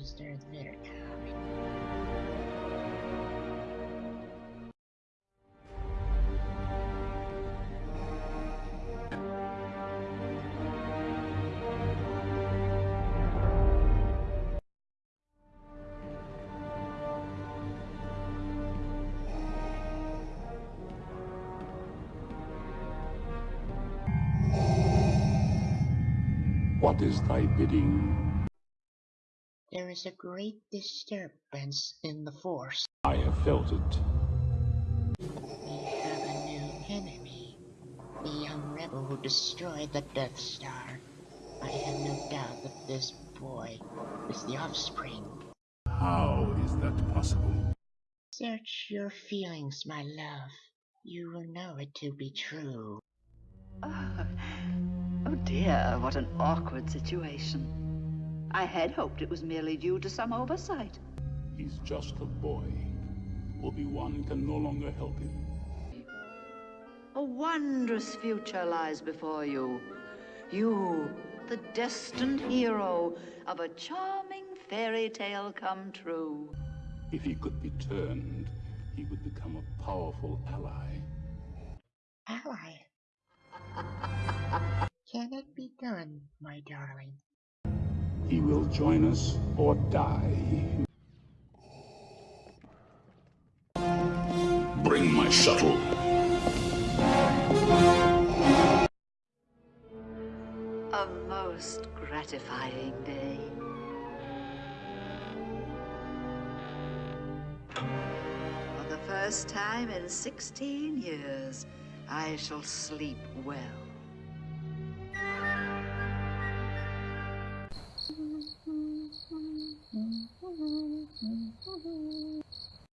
Vader? What is thy bidding? There is a great disturbance in the Force. I have felt it. We have a new enemy. The young rebel who destroyed the Death Star. I have no doubt that this boy is the offspring. How is that possible? Search your feelings, my love. You will know it to be true. Oh, oh dear, what an awkward situation. I had hoped it was merely due to some oversight. He's just a boy. Obi-Wan can no longer help him. A wondrous future lies before you. You, the destined hero of a charming fairy tale come true. If he could be turned, he would become a powerful ally. Ally. Can it be done, my darling? He will join us or die. Bring my shuttle. A most gratifying day. For the first time in 16 years, I shall sleep well.